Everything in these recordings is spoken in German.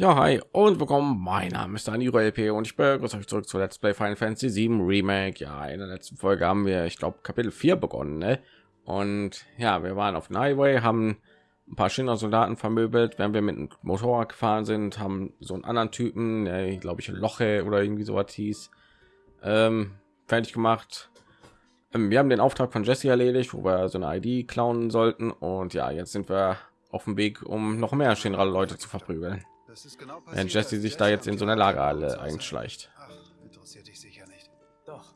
Ja, hi und willkommen. Mein Name ist Dani LP und ich begrüße euch zurück zu Let's Play Final Fantasy 7 Remake. Ja, in der letzten Folge haben wir, ich glaube, Kapitel 4 begonnen, ne? Und ja, wir waren auf Highway, haben ein paar Schindler Soldaten vermöbelt, während wir mit dem Motorrad gefahren sind, haben so einen anderen Typen, der glaube ich Loche oder irgendwie so was hieß, ähm, fertig gemacht. Ähm, wir haben den Auftrag von Jesse erledigt, wo wir so eine ID klauen sollten und ja, jetzt sind wir auf dem Weg, um noch mehr Shinra Leute zu verprügeln. Genau Wenn Jesse sich da jetzt in so einer Lagerhalle einschleicht. Ach, interessiert dich sicher nicht. Doch,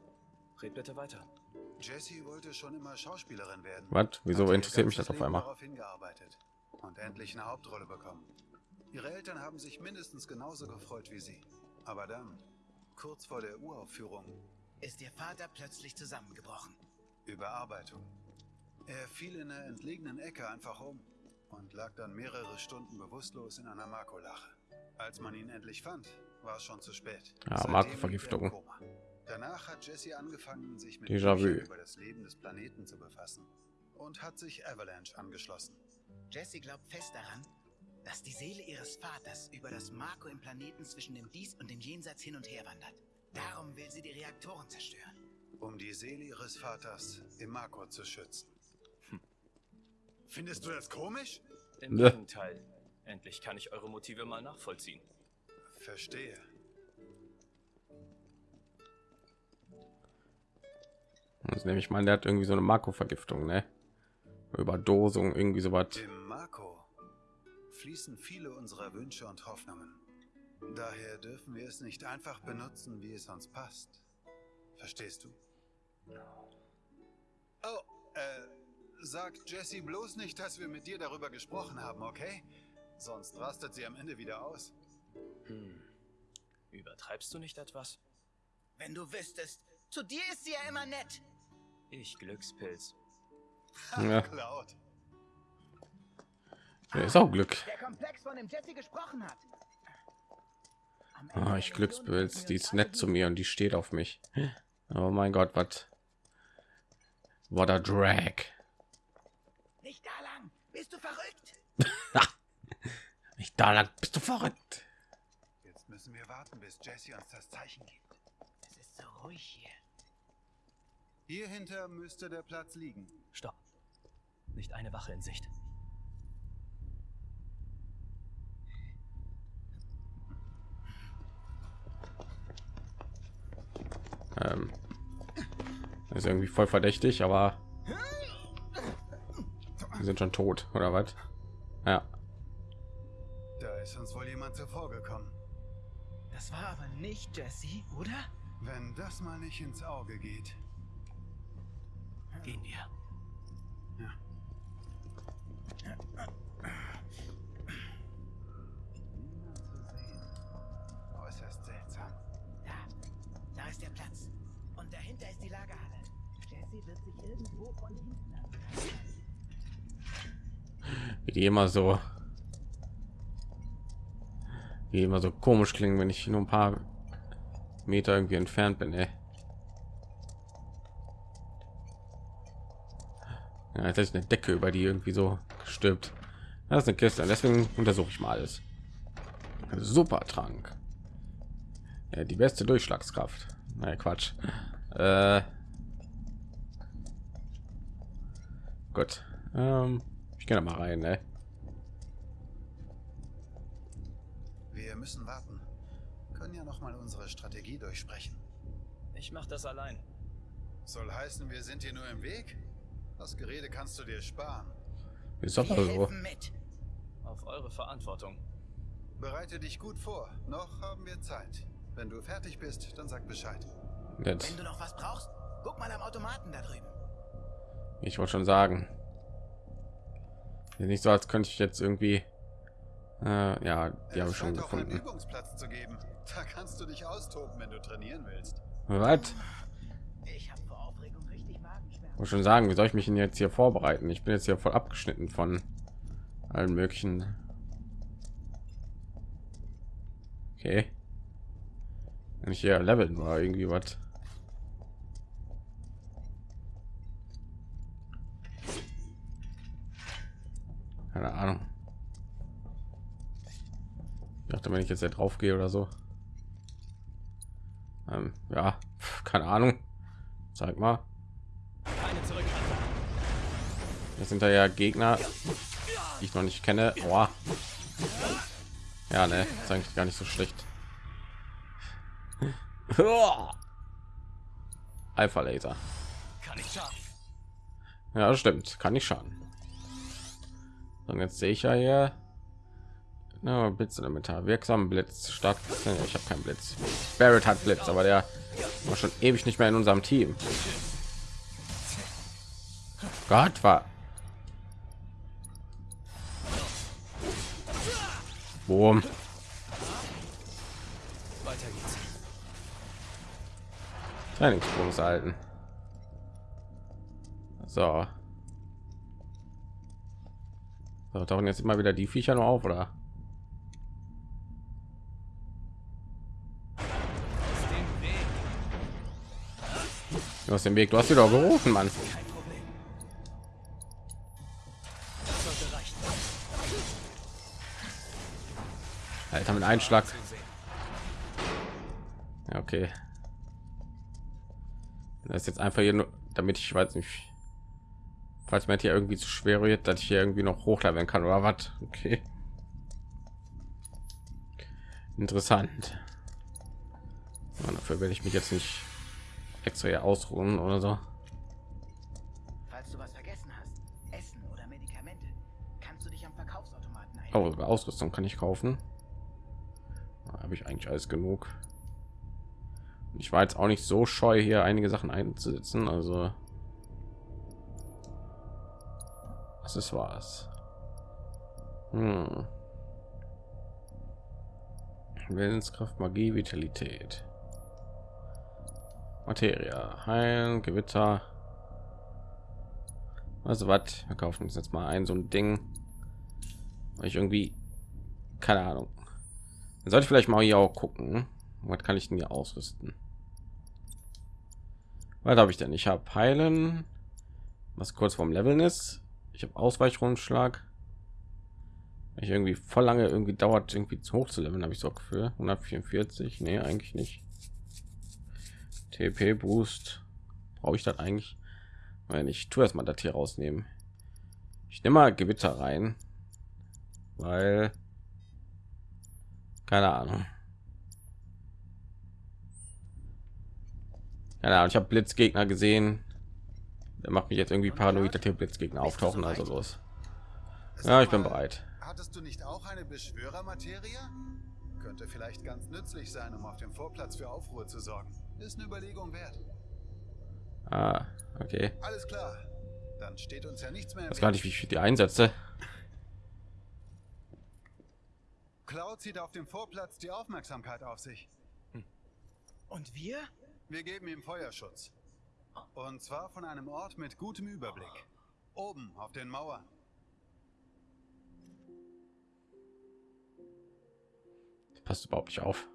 red bitte weiter. Jessie wollte schon immer Schauspielerin werden. Was? Wieso interessiert mich das auf einmal? Hingearbeitet und endlich eine Hauptrolle bekommen. Ihre Eltern haben sich mindestens genauso gefreut wie sie. Aber dann, kurz vor der Uraufführung, ist ihr Vater plötzlich zusammengebrochen. Überarbeitung. Er fiel in einer entlegenen Ecke einfach um und lag dann mehrere Stunden bewusstlos in einer Makolache. Als man ihn endlich fand, war es schon zu spät. Ja, er Koma. Danach hat Jesse angefangen, sich mit über das Leben des Planeten zu befassen und hat sich Avalanche angeschlossen. Jessie glaubt fest daran, dass die Seele ihres Vaters über das Marco im Planeten zwischen dem Dies und dem Jenseits hin und her wandert. Darum will sie die Reaktoren zerstören. um die Seele ihres Vaters im Marco zu schützen. Findest du das komisch? Im Ne. Gegenteil. Endlich kann ich eure Motive mal nachvollziehen. Verstehe. Das nehme ich mal, der hat irgendwie so eine Makrovergiftung, ne? Überdosung, irgendwie so was. Im Marco fließen viele unserer Wünsche und Hoffnungen. Daher dürfen wir es nicht einfach benutzen, wie es uns passt. Verstehst du? Oh, äh, sag Jessie bloß nicht, dass wir mit dir darüber gesprochen haben, okay? Sonst rastet sie am Ende wieder aus. Hm. Übertreibst du nicht etwas? Wenn du wüsstest, zu dir ist sie ja immer nett. Ich Glückspilz. Ja. Cloud. Ja, ist auch Glück. Der Komplex, von dem Jessie gesprochen hat. Ah, ich Glückspilz, die ist nett zu mir und die steht auf mich. Oh mein Gott, was? What a drag. Nicht da lang. Bist du verrückt? Nicht da lang, bist du verrückt. Jetzt müssen wir warten, bis Jessie uns das Zeichen gibt. Es ist so ruhig hier. Hier hinter müsste der Platz liegen. Stopp. Nicht eine Wache in Sicht. Ähm, das ist irgendwie voll verdächtig, aber wir sind schon tot, oder was? Ja, Da ist uns wohl jemand zuvor gekommen. Das war aber nicht Jessie, oder? Wenn das mal nicht ins Auge geht. Gehen wir. Ja. Äußerst seltsam. Da. Da ist der Platz. Und dahinter ist die Lagerhalle. Jessie wird sich irgendwo von hinten an. Wie die immer so, wie immer so komisch klingen, wenn ich nur ein paar Meter irgendwie entfernt bin. Ey. Ja, jetzt ist eine Decke über die irgendwie so gestülpt. Das ist eine Kiste, deswegen untersuche ich mal alles. Super Trank. Ja, die beste Durchschlagskraft. Nein, Quatsch. Äh, gut. Ähm, ich gehe da mal rein, ne? Wir müssen warten. Können ja noch mal unsere Strategie durchsprechen. Ich mach das allein. Soll heißen, wir sind hier nur im Weg? Das Gerede kannst du dir sparen. Ist Wir doch so. mit. Auf eure Verantwortung. Bereite dich gut vor. Noch haben wir Zeit. Wenn du fertig bist, dann sag Bescheid. Jetzt. Wenn du noch was brauchst, guck mal am Automaten da drüben. Ich wollte schon sagen. Nicht so, als könnte ich jetzt irgendwie. Äh, ja, die habe schon gefunden. Übungsplatz zu geben. Da kannst du dich austoben, wenn du trainieren willst. Was? Ich habe vor Aufregung richtig Magenschmerzen. Muss schon sagen, wie soll ich mich denn jetzt hier vorbereiten? Ich bin jetzt hier voll abgeschnitten von allen möglichen. Okay. Wenn ich hier leveln war, irgendwie was. Keine Ahnung. dachte, wenn ich jetzt hier drauf gehe oder so. Ähm, ja, keine Ahnung. Zeig mal. Das sind da ja Gegner, die ich noch nicht kenne. Oha. Ja, ne, ist eigentlich gar nicht so schlecht. Alpha Laser. Ja, stimmt. Kann nicht schaden. Und jetzt sehe ich ja hier ja, Blitz elementar wirksam Blitz stark. Ich habe keinen Blitz. Barrett hat Blitz, aber der war schon ewig nicht mehr in unserem Team. Gott war. Boom. Trainingsbonus halten. So. So. Tauchen jetzt immer wieder die Viecher nur auf, oder? Hast den Weg, du hast wieder gerufen, Mann. Alter, mit Einschlag. Ja, okay. Das ist jetzt einfach hier nur, damit ich weiß nicht, falls mir hier irgendwie zu schwer wird, dass ich hier irgendwie noch hochleveln kann oder was. Okay. Interessant. Und dafür werde ich mich jetzt nicht extra hier ausruhen oder so. Falls du was vergessen hast, Essen oder Medikamente, kannst du dich am Verkaufsautomaten ein. Oh, Ausrüstung kann ich kaufen. Habe ich eigentlich alles genug. Ich war jetzt auch nicht so scheu, hier einige Sachen einzusetzen. Also, das ist was. Hm. Willenskraft, Magie, Vitalität. Materia, Heilen, Gewitter. Also was? Wir kaufen uns jetzt mal ein so ein Ding. Weil ich irgendwie keine Ahnung. Dann sollte ich vielleicht mal hier auch gucken. Was kann ich denn hier ausrüsten? Was habe ich denn? Ich habe Heilen, was kurz vorm Leveln ist. Ich habe Ausweichrundschlag. Ich irgendwie voll lange irgendwie dauert irgendwie zu hoch zu leveln, habe ich so für 144. Nee, eigentlich nicht. TP Boost brauche ich das eigentlich, wenn ich tue erstmal das hier rausnehmen. Ich nehme mal Gewitter rein, weil keine Ahnung. Keine Ahnung, ich habe Blitzgegner gesehen. Der macht mich jetzt irgendwie paranoid, dass hier Blitzgegner auftauchen. Also los. Ja, ich bin bereit. Hattest du nicht auch eine Beschwörermaterie? Könnte vielleicht ganz nützlich sein, um auf dem Vorplatz für Aufruhr zu sorgen. Ist eine Überlegung wert. Ah, okay. Alles klar. Dann steht uns ja nichts mehr. Das gar nicht, wie ich die einsetze. Cloud zieht auf dem Vorplatz die Aufmerksamkeit auf sich. Und wir? Wir geben ihm Feuerschutz. Und zwar von einem Ort mit gutem Überblick. Oben auf den Mauern. passt überhaupt nicht auf.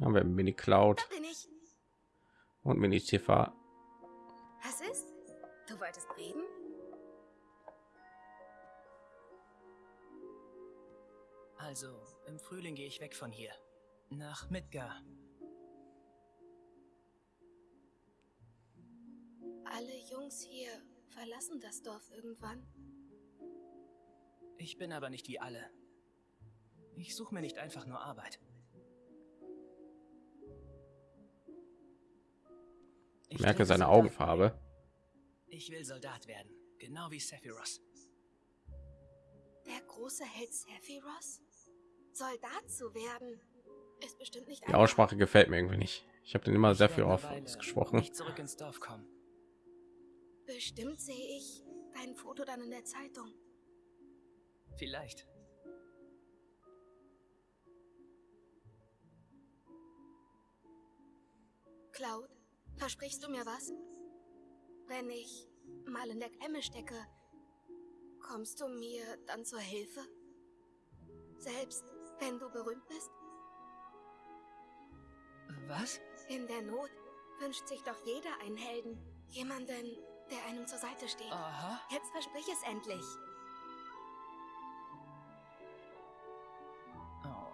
Haben wir Mini Cloud Da bin ich. und Mini Tifa. Was ist? Du wolltest reden? Also, im Frühling gehe ich weg von hier. Nach Midgar. Alle Jungs hier verlassen das Dorf irgendwann. Ich bin aber nicht wie alle. Ich suche mir nicht einfach nur Arbeit. Ich merke seine Soldat Augenfarbe. werden. Ich will Soldat werden, genau wie Sephiroth. Der große Held Sephiroth? Soldat zu werden, ist bestimmt nicht Die. Aussprache gefällt mir irgendwie nicht. Ich habe den immer Weile gesprochen. Nicht zurück ins Dorf kommen. Bestimmt sehe ich dein Foto dann in der Zeitung. Vielleicht. Cloud, versprichst du mir was? Wenn ich mal in der Klemme stecke, kommst du mir dann zur Hilfe? Selbst wenn du berühmt bist? Was? In der Not wünscht sich doch jeder einen Helden. Jemanden, der einem zur Seite steht. Aha. Jetzt versprich es endlich.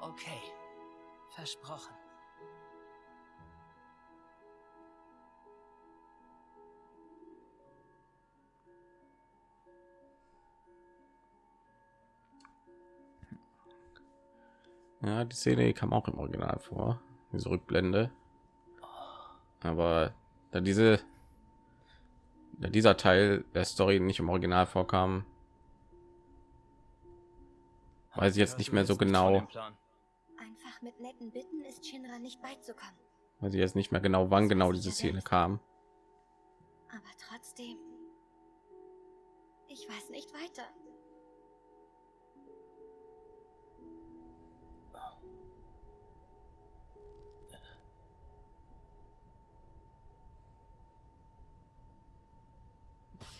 Okay. Versprochen. Ja, die Szene die kam auch im Original vor, diese Rückblende. Aber da diese dieser Teil der Story nicht im Original vorkam, weiß ich jetzt nicht mehr so genau, Einfach mit netten Bitten ist Shinra nicht beizukommen. weiß ich jetzt nicht mehr genau, wann genau diese Szene kam. Aber trotzdem. Ich weiß nicht weiter.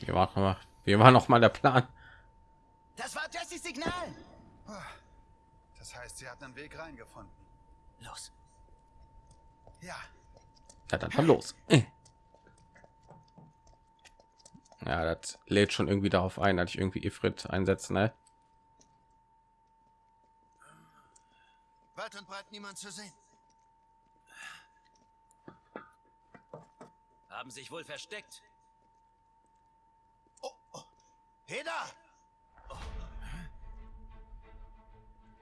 Wir war noch mal, wir war noch mal der Plan. Das war Jessys Signal. Das heißt, sie hat einen Weg reingefunden. Los. Ja, Ja, dann, dann los. Ja, das lädt schon irgendwie darauf ein, dass ich irgendwie Ifrit einsetzen, ne? Weit und breit niemand zu sehen. Haben sich wohl versteckt. Heda!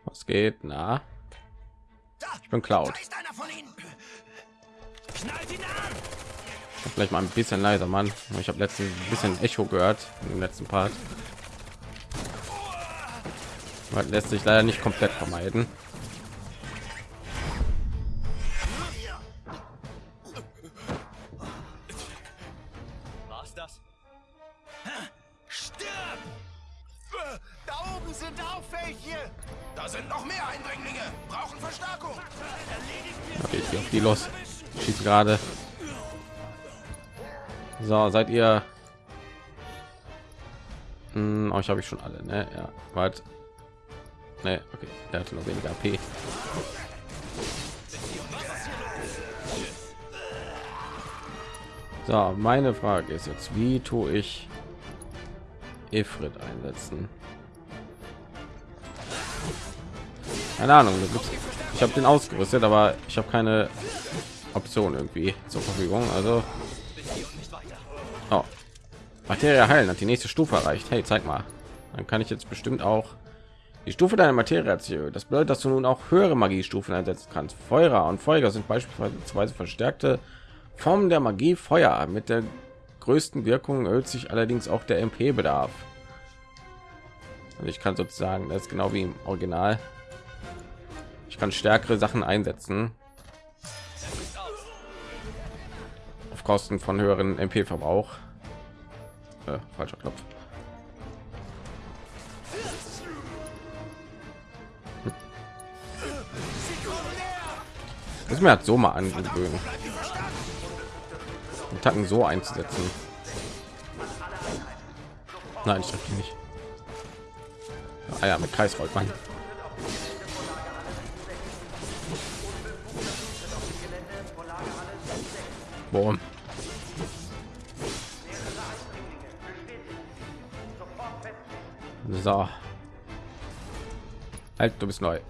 Was geht? Na, ich bin Cloud. Vielleicht mal ein bisschen leiser, Mann. Ich habe letztens ein bisschen Echo gehört im letzten Part. Das lässt sich leider nicht komplett vermeiden. Welche! Da sind noch mehr Eindringlinge! Brauchen Verstärkung! Okay, ich gehe auf die los. Schießt gerade. So, seid ihr? Hm, euch habe ich schon alle, ne? Ja, warte. Ne, okay, der hatte noch weniger AP. So, meine Frage ist jetzt, wie tue ich Ifrit einsetzen? Keine Ahnung, ich habe den ausgerüstet, aber ich habe keine Option irgendwie zur Verfügung. Also, oh. Materie heilen hat die nächste Stufe erreicht. Hey, zeig mal. Dann kann ich jetzt bestimmt auch die Stufe deiner Materie erhöht. Das bedeutet, dass du nun auch höhere Magiestufen einsetzen kannst. Feuer und Feuer sind beispielsweise verstärkte Formen der Magie. Feuer mit der größten Wirkung erhöht sich allerdings auch der MP-Bedarf. Also ich kann sozusagen, das ist genau wie im Original. Ich kann stärkere Sachen einsetzen. Auf Kosten von höheren MP-Verbrauch. Äh, falscher Knopf. Das mir hat so mal angewöhnen. Den Tacken so einzusetzen. Nein, ich nicht. Ah ja, mit Kreisrollt man. Boom. So. Halt, du bist neu.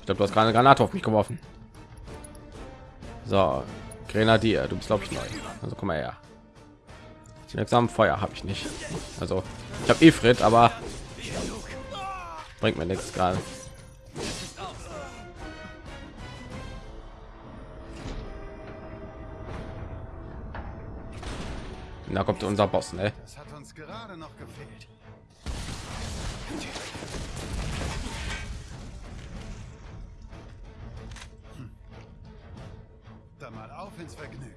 Ich glaube, du hast gerade eine Granate auf mich geworfen. So, Grenadier, du bist glaube ich neu. Also komm mal her. Wirksam Feuer habe ich nicht. Also ich habe Ifrit, aber bringt mir nichts gerade. Da kommt unser Boss, ne? das hat uns gerade noch gefehlt. Hm. Dann mal auf ins Vergnügen.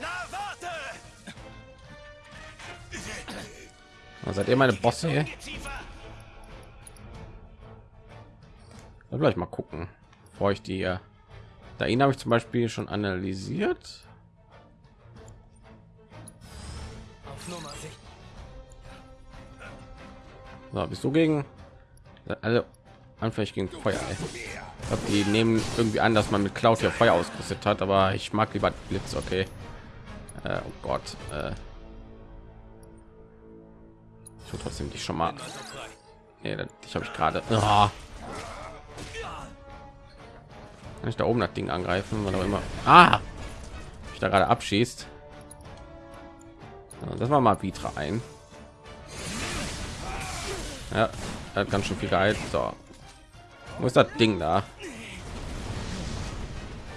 Na, warte! Seid ihr meine Bosse? Dann gleich mal gucken, bevor ich die. äh, Da ihn habe ich zum Beispiel schon analysiert. Nummer. So, bist du gegen alle anfällig gegen Feuer? Ey. Ich glaub, die nehmen irgendwie an, dass man mit Cloud hier Feuer ausgerüstet hat, aber ich mag lieber Blitz. Okay. Äh, oh Gott. Äh. Ich will trotzdem dich schon mal. Nee, ich habe ich gerade. Ah. Kann da oben das Ding angreifen, wann auch immer. Ah, ich da gerade abschießt. Das war mal Vitra ein. Ja, hat ganz schön viel geheilt. So, wo ist das Ding da?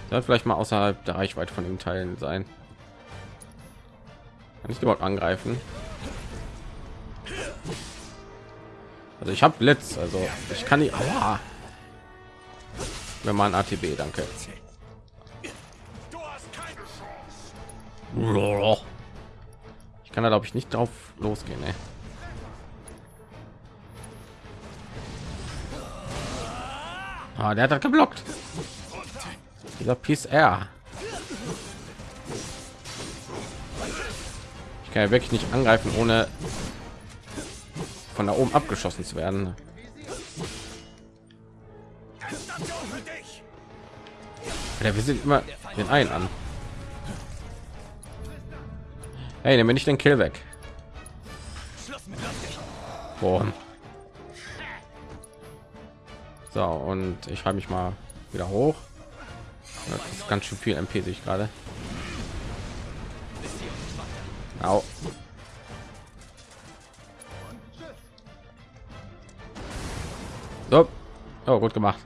Soll vielleicht mal außerhalb der Reichweite von den Teilen sein. Kann ich überhaupt angreifen? Also ich habe Blitz, also ich kann die. Aua. Wenn man ATB, danke. Ich kann da glaube ich nicht drauf losgehen. Ey. Ah, der hat das geblockt. Dieser Piece R. Ich kann ja wirklich nicht angreifen, ohne von da oben abgeschossen zu werden. Ja, wir sind immer den einen an. Hey, nehme nicht den Kill weg. Boah. So, und ich habe mich mal wieder hoch. Das ist ganz schön viel MP sich gerade. Au. So. Oh, gut gemacht.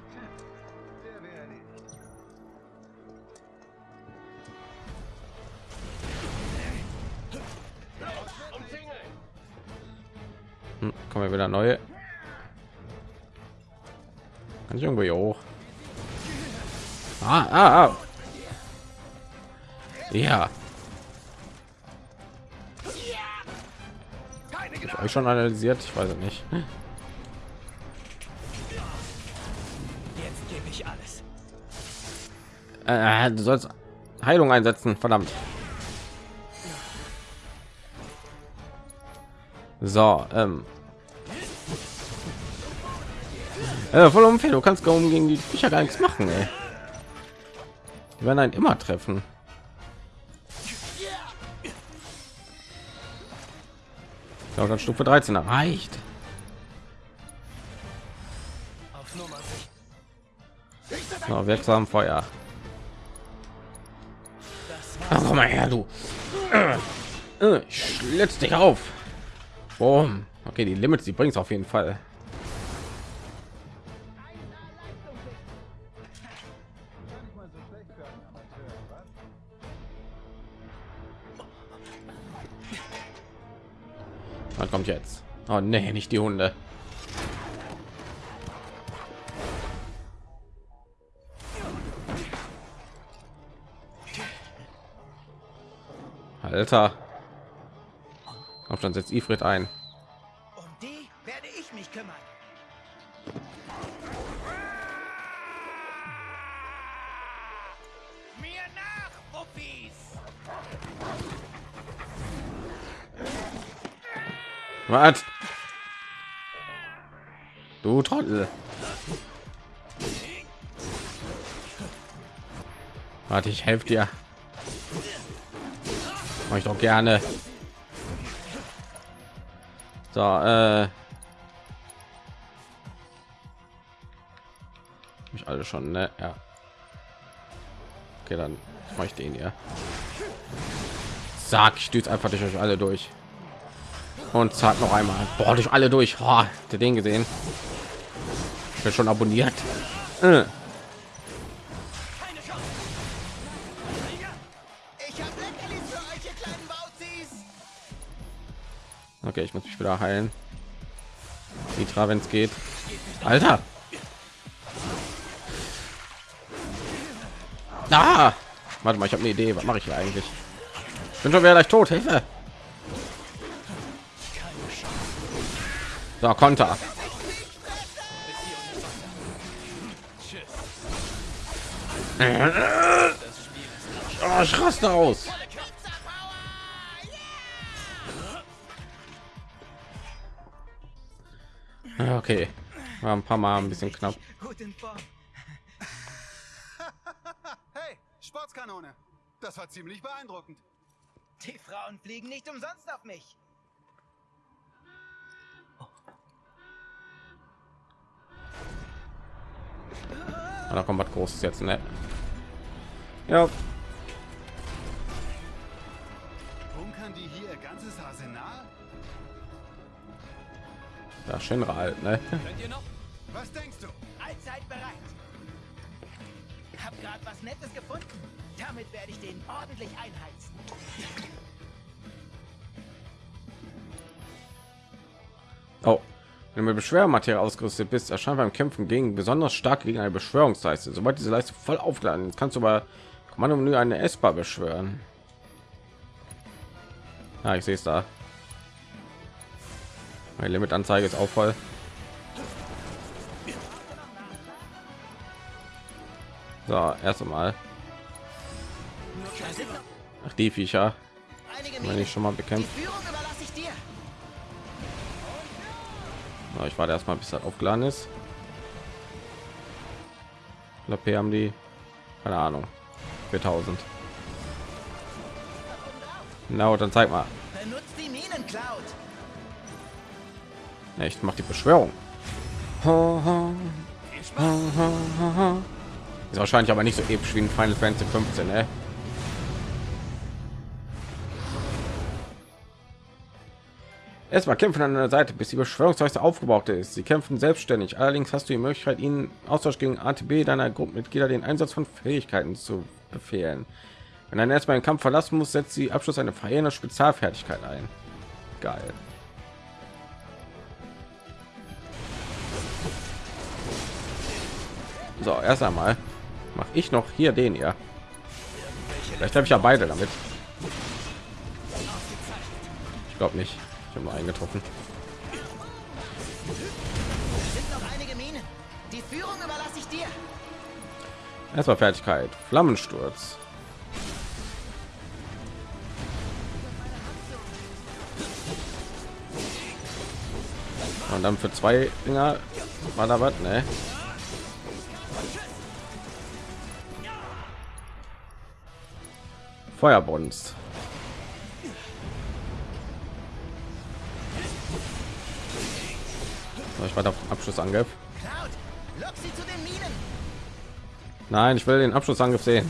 Wieder neue. Kann ich irgendwo hier hoch? Ah, ah, ah. Ja. Ich euch schon analysiert, ich weiß nicht. Jetzt gebe ich alles. Äh, du sollst Heilung einsetzen, verdammt. So, ähm. Äh, voll unfair, du kannst kaum gegen die Viecher gar nichts machen, ey. Die werden einen immer treffen. Glaube, dann Stufe 13 erreicht. So, wirksam Feuer. Ach, komm mal her, du. Äh, äh, Ich schlitz dich auf. Boom. Okay, die Limits, die bringt es auf jeden Fall. Oh nee, nicht die Hunde. Alter. Auf dann setzt Ifrit ein. Um die werde ich mich kümmern. Mir nach, Wuppis! Was? Trottel. Warte, ich helfe dir. Mach ich doch gerne. So, äh. Ich alle schon, ne? Ja. Okay, dann mache ich den hier. Sag, ich stütze einfach durch euch alle durch. Und zack noch einmal. Boah, durch alle durch. Oh, habt den gesehen? Ich bin schon abonniert. Äh. Okay, ich muss mich wieder heilen. Mitra, wenn es geht. Alter. Ah! Warte mal, ich habe eine Idee. Was mache ich hier eigentlich? Ich bin schon wieder gleich tot. Hilfe! So, Konter. Oh, ich raste aus. Okay, war ein paar Mal ein bisschen knapp. Gut in Form. Hey, Sportskanone. Das war ziemlich beeindruckend. Die Frauen fliegen nicht umsonst auf mich. Da kommt was großes jetzt ne ja Bunkern die hier ihr ganzes Arsenal? ja Shinra halt ne Könnt ihr noch? Was denkst du? Allzeit bereit. Hab grad was Nettes gefunden. Damit werde ich den ordentlich einheizen. oh wenn du mit Beschwörmaterie ausgerüstet bist erscheint beim Kämpfen gegen besonders stark gegen eine Beschwörungsleiste. Sobald diese Leiste voll aufgeladen ist kannst du aber Kommando eine Essbar beschwören. Ja ich sehe es da. Meine Limitanzeige ist auch voll. So erst einmal. Ach, die Viecher, wenn ich schon mal bekämpft. Überlasse ich ich warte erstmal, bis das aufgeladen ist. LP haben die, keine Ahnung, 4000. Na, dann zeig mal. Benutzt die Minen, Cloud. Ja, ich mache die Beschwörung. Ist wahrscheinlich aber nicht so episch wie in Final Fantasy 15, ne? Erstmal kämpfen an der Seite, bis die Beschwörungsleiste aufgebaut ist. Sie kämpfen selbstständig. Allerdings hast du die Möglichkeit, ihnen Austausch gegen ATB deiner Gruppenmitglieder den Einsatz von Fähigkeiten zu befehlen. Wenn ein erstmal den Kampf verlassen muss, setzt sie Abschluss eine verheerende Spezialfertigkeit ein. Geil. So, erst einmal mache ich noch hier den hier. Vielleicht habe ich ja beide damit. Ich glaube nicht. Ich habe nur eingetroffen. Sind noch einige Minen. Die Führung überlasse ich dir. Erstmal Fertigkeit. Flammensturz. Und dann für zwei Dinger war da was, ne? Feuerbonst. Ich warte auf den Abschlussangriff. Nein, ich will den Abschlussangriff sehen.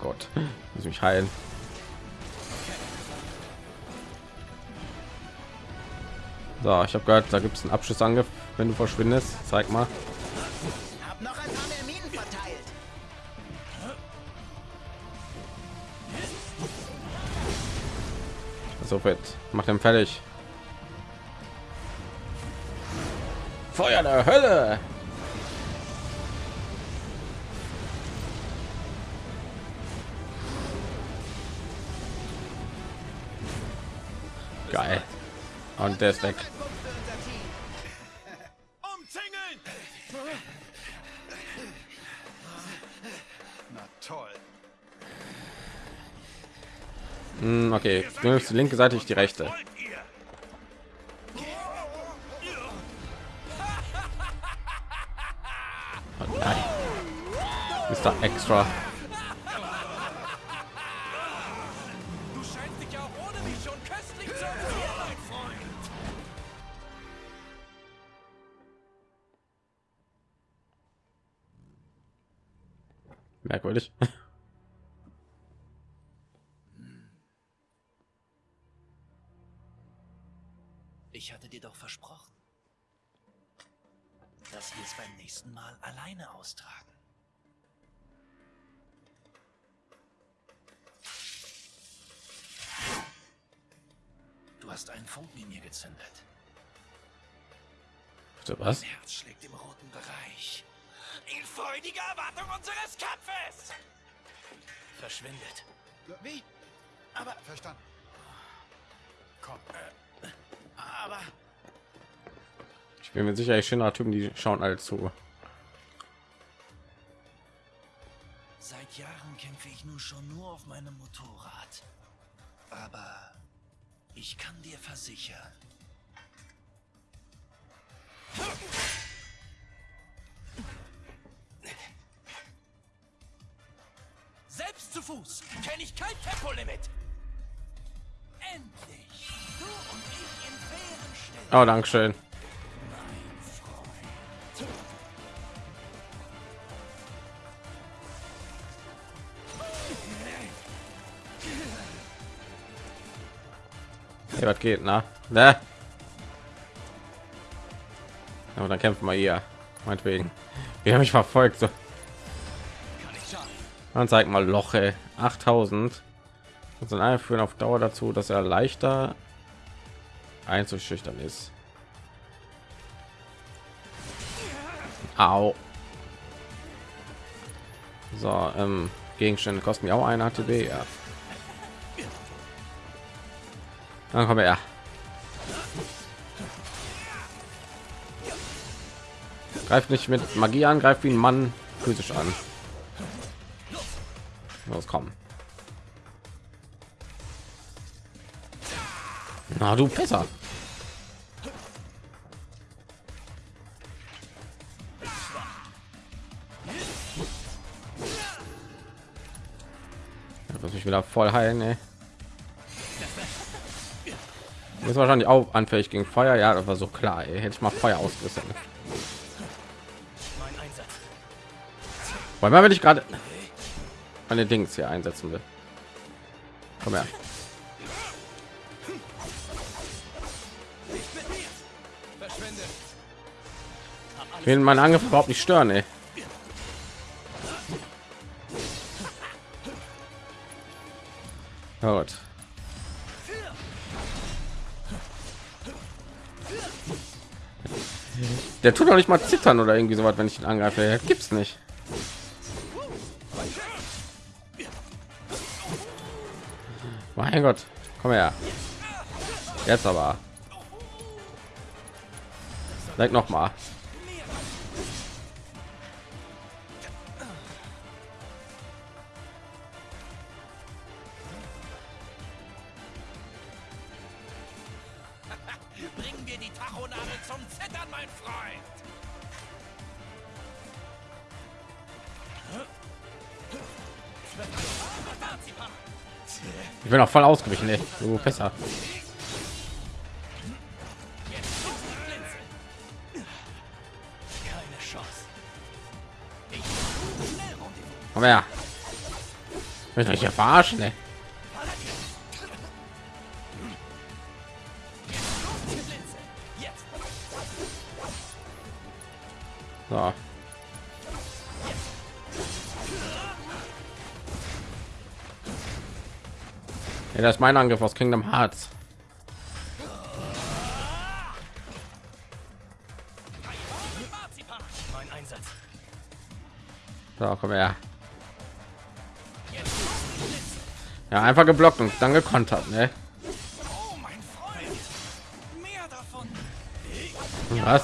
Gott, muss mich heilen. So, ich habe gehört, da gibt es einen Abschlussangriff, wenn du verschwindest. Zeig mal. So fit. Mach den fertig. Feuer der Hölle. Geil. Und der ist weg. Na toll. Hm, okay, du nimmst die linke Seite, ich die rechte. Mein Freund. Merkwürdig. Ich hatte dir doch versprochen, dass wir es beim nächsten Mal alleine austragen. Du hast einen Funken in mir gezündet. Bitte was? Mein Herz schlägt im roten Bereich. In freudiger Erwartung unseres Kampfes! Verschwindet. Wie? Aber, Verstanden. komm. Aber, Ich bin mir sicher, ich schöner Typen, die schauen alle zu. Seit Jahren kämpfe ich nun schon nur auf meinem Motorrad. Aber ich kann dir versichern. Selbst zu Fuß kenne ich kein Tempolimit. Endlich. Du und ich in fairen Stellung. Oh, danke schön. Hey, was geht, na? Ne? Aber dann kämpfen wir hier. Meinetwegen. Wir haben mich verfolgt. So. Man zeigt mal Loche 8000. Und sind alle führen auf Dauer dazu, dass er leichter einzuschüchtern ist. Au. So, ähm, Gegenstände kosten mir auch eine ATB, ja. Dann wir ja. Greift nicht mit Magie an, greift wie ein Mann physisch an. Los, kommen. Na du besser. muss mich wieder voll heilen ey. Ist wahrscheinlich auch anfällig gegen feuer ja das war so klar ey. hätte ich mal feuer ausgerüstet weil wenn ich gerade meine dings hier einsetzen will komm her ich will meinen angriff überhaupt nicht stören ey. Gut. Der tut doch nicht mal zittern oder irgendwie so was, wenn ich ihn angreife. Gibt's nicht. Mein Gott, komm her. Jetzt aber. Sag noch mal. Bin auch voll ausgewichen, ey. Du besser. Komm her. Ich hier verarschen, ey. Ja, das ist mein Angriff aus Kingdom Hearts. So, komm her. Ja, einfach geblockt und dann gekontert, ne? Was?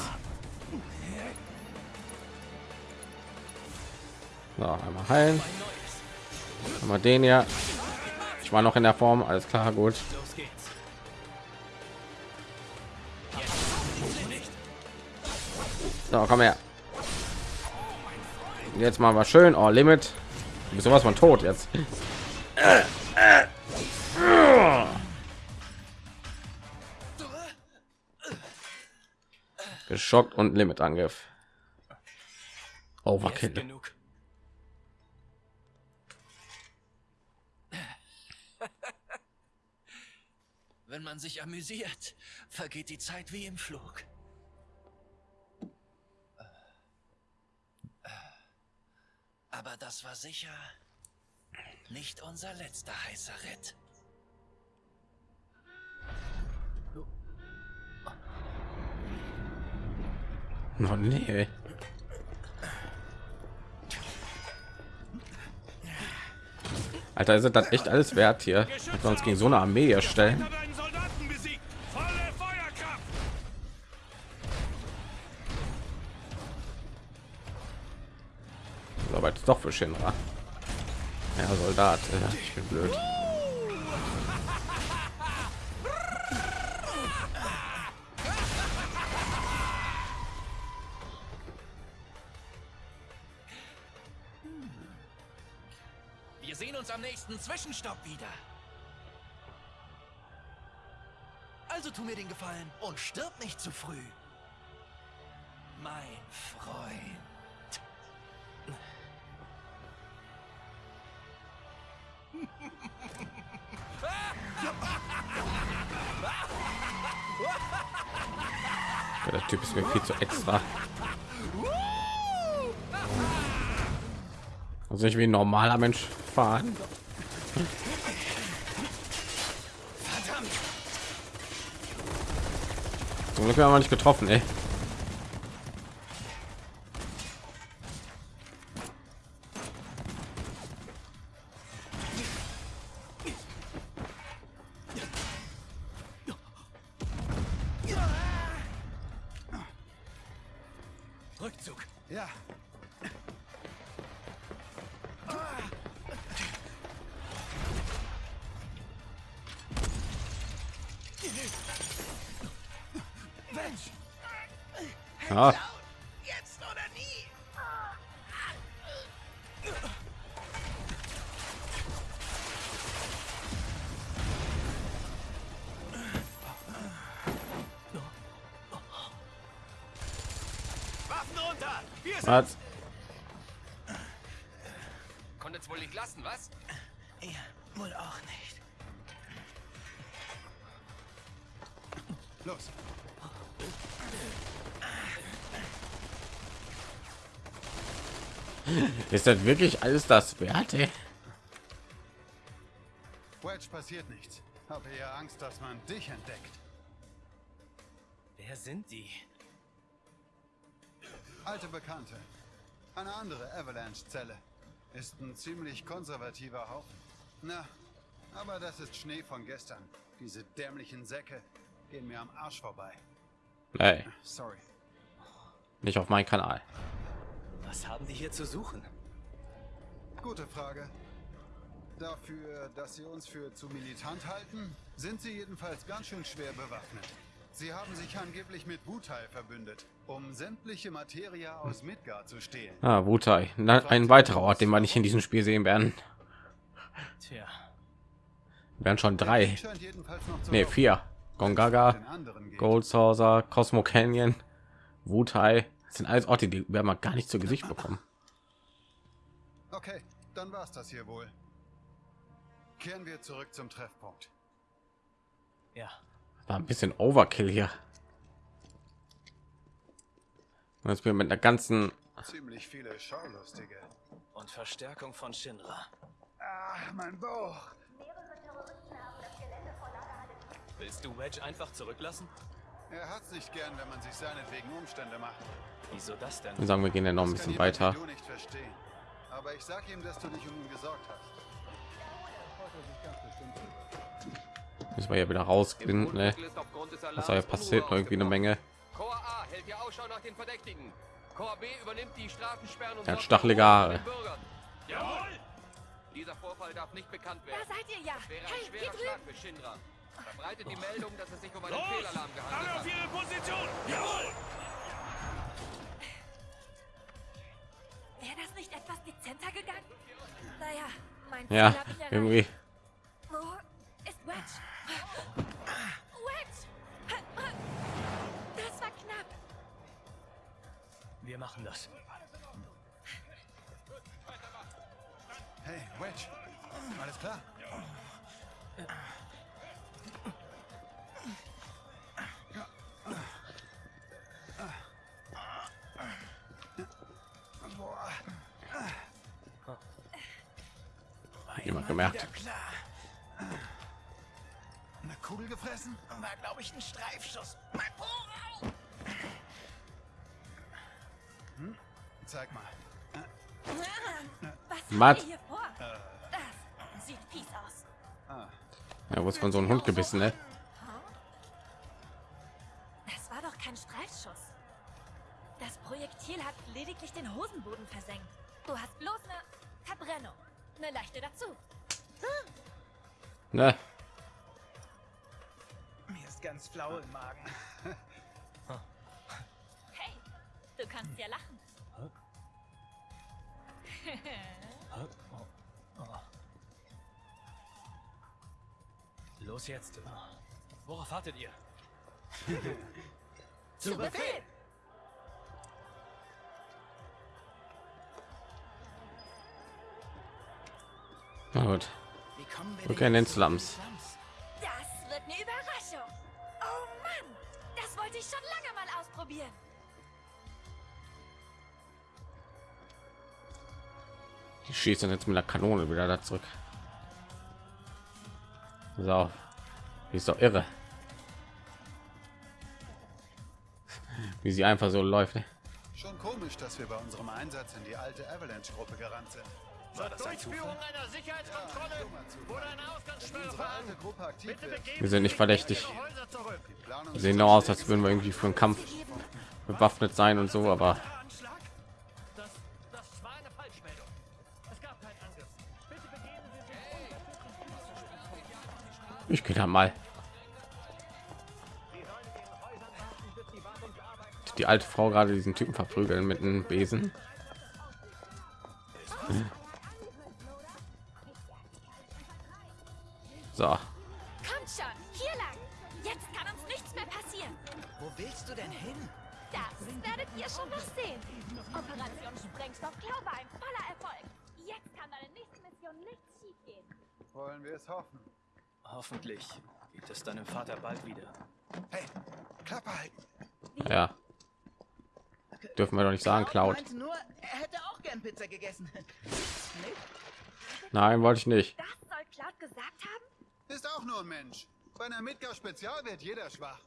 So, einmal heilen. Einmal den ja war noch in der Form, alles klar, gut. So, komm her. Jetzt mal was schön. Oh, Limit. Du bist sowas von tot jetzt. Geschockt und Limit Angriff. Overkill. Man sich amüsiert, vergeht die Zeit wie im Flug. Aber das war sicher nicht unser letzter heißer Ritt. Oh nee. Alter, ist das echt alles wert hier? Sonst gegen so eine Armee erstellen. Jetzt doch für Shinra. Ja, Soldat. Ich bin blöd. Wir sehen uns am nächsten Zwischenstopp wieder. Also tu mir den Gefallen und stirb nicht zu früh. Mein Freund. Typ ist mir viel zu extra. Also ich wie ein normaler Mensch fahren. Zum Glück haben wir nicht getroffen, ey. Ist das wirklich alles das wert? Wedge passiert nichts. Habe eher Angst, dass man dich entdeckt. Wer sind die? Alte Bekannte. Eine andere Avalanche-Zelle. Ist ein ziemlich konservativer Haufen. Na, aber das ist Schnee von gestern. Diese dämlichen Säcke gehen mir am Arsch vorbei. Nee, Sorry. nicht auf meinen Kanal. Was haben die hier zu suchen? Gute Frage. Dafür, dass sie uns für zu militant halten, sind sie jedenfalls ganz schön schwer bewaffnet. Sie haben sich angeblich mit Wutai verbündet, um sämtliche Materia aus Midgard zu stehlen. Ah, Wutai. Ein weiterer Ort, den wir nicht in diesem Spiel sehen werden. Tja, werden schon drei. Die scheint jedenfalls noch zu Nee, laufen. vier. Gongaga, Den anderen geht. Gold Saucer, Cosmo Canyon, Wutai. Das sind alles Orte, die werden wir gar nicht zu Gesicht bekommen. Okay, dann war's das hier wohl. Kehren wir zurück zum Treffpunkt. ja. War ein bisschen Overkill hier. Und jetzt bin ich mit einer ganzen Ziemlich viele Schaulustige. Und Verstärkung von Shinra. Ah, mein Bauch. Willst du Wedge einfach zurücklassen? Er hat's nicht gern, wenn man sich seinetwegen Umstände macht. Wieso das denn? wir sagen, wir gehen ja noch ein bisschen weiter. Du nicht verstehen. Aber ich sag ihm, dass du dich um ihn gesorgt hast. Müssen wir ja wieder rausgehen. Ne? Was da ja passiert, irgendwie eine Menge. Korps A hält die Ausschau nach den Verdächtigen. Korps B übernimmt die Straßensperren und Er hat stachelige Haare. Jawohl! Dieser Vorfall darf nicht bekannt werden. Da seid ihr ja. Das wäre Hey, ein hier schwerer drüben. Schlag für. Verbreitet die Meldung, dass es sich um einen Fehlalarm gehandelt hat. ihre Position! Jawohl! Wäre das nicht etwas dezenter gegangen? Naja, mein Ja, ich erreicht. irgendwie. Wo ist Wedge? Wedge! Das war knapp. Wir machen das. Hey, Wedge. Alles klar? Boah. Jemand gemerkt. Eine Kugel gefressen? War, glaube ich, ein Streifschuss. Mein Po! Zeig mal. Was hier vor? Das sieht fies aus. Ja, wurde von so einem Hund gebissen, ne? Jetzt. Worauf wartet ihr? Zu Befehl! Na gut. Wie kommen wir Rückkehr in den Slums. Das wird eine Überraschung. Oh Mann, das wollte ich schon lange mal ausprobieren. probieren. Die schießen jetzt mit der Kanone wieder da zurück. So, ist doch irre, wie sie einfach so läuft. ne? Schon komisch, dass wir bei unserem Einsatz in die alte Avalanche-Gruppe gerannt sind. War das ein Zufall? einer Sicherheitskontrolle Dummer Zufall. wurde eine Wenn Ausgangssperre unsere alte Gruppe aktiv wird, Wir sind nicht verdächtig. Wir sehen nur aus, als würden wir irgendwie für einen Kampf bewaffnet sein und so, aber Anschlag? Das, das war eine Falschmeldung. Es gab keinen Angriff. Bitte begeben Sie sich ich gehe da mal. Die alte Frau gerade diesen Typen verprügeln mit einem Besen. So, Kommt schon, hier lang. Jetzt kann uns nichts mehr passieren. Wo willst du denn hin? Das werdet ihr schon noch sehen. Operation Sprengstoff-Klau war ein voller Erfolg. Jetzt kann deine nächste Mission nichts schiefgehen. wollen wir es hoffen. Hoffentlich gibt es deinem Vater bald wieder. Hey, Klappe halten. ja. Dürfen wir doch nicht sagen, Cloud. nur, er hätte auch gern Pizza gegessen. Nein, wollte ich nicht. Das soll Cloud gesagt haben? Ist auch nur ein Mensch. Bei einer Midgar Spezial wird jeder schwach.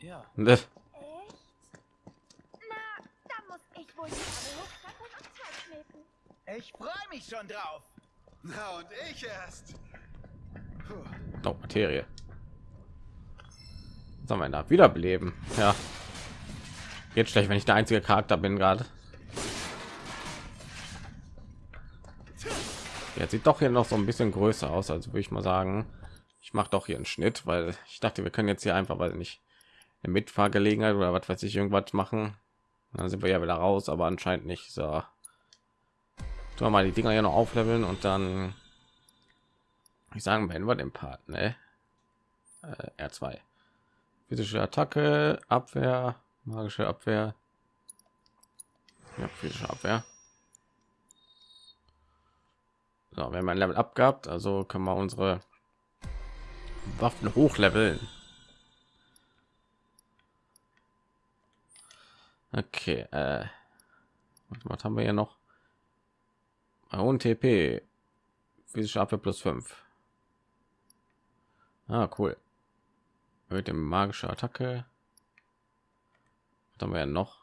Ja, Ne, Echt? Na, dann muss ich wohl die. Ich freue mich schon drauf. Na und ich erst. Puh. Oh, Materie. Sollen wir da wiederbeleben? Ja. Jetzt schlecht, wenn ich der einzige Charakter bin gerade. Jetzt sieht doch hier noch so ein bisschen größer aus, also würde ich mal sagen, ich mache doch hier einen Schnitt, weil ich dachte, wir können jetzt hier einfach, weil nicht eine Mitfahrgelegenheit oder was weiß ich irgendwas machen. Dann sind wir ja wieder raus, aber anscheinend nicht. So, tun wir mal die Dinger hier noch aufleveln und dann ich sagen, beenden wir den Part, ne? Äh, R2. Physische Attacke, Abwehr, magische Abwehr. Ja, physische Abwehr. So, haben ein Level abgehabt, also können wir unsere Waffen hochleveln. Okay, äh, was- haben wir hier noch? Und TP, physische Abwehr plus 5. Ah, cool. Mit dem magische Attacke. Haben wir ja noch?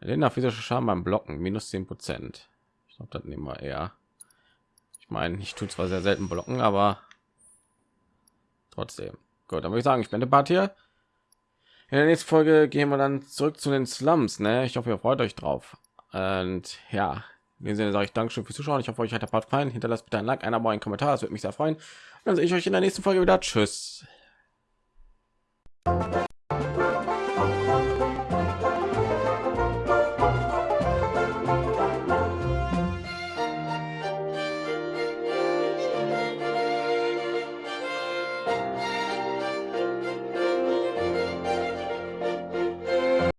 Länder physische Schaden beim Blocken minus 10 Prozent. Ich glaube, das nehmen wir eher. Ich meine, ich tue zwar sehr selten blocken, aber trotzdem. Gut, dann würde ich sagen, ich bin der Part hier. In der nächsten Folge gehen wir dann zurück zu den Slums. Ne? Ich hoffe, ihr freut euch drauf. Und ja, dem Sinne sage ich Dankeschön fürs Zuschauen. Ich hoffe, euch hat der Part gefallen. Hinterlasst bitte ein Like, ein Abo, einen Kommentar. Das würde mich sehr freuen. Dann sehe ich euch in der nächsten Folge wieder. Tschüss.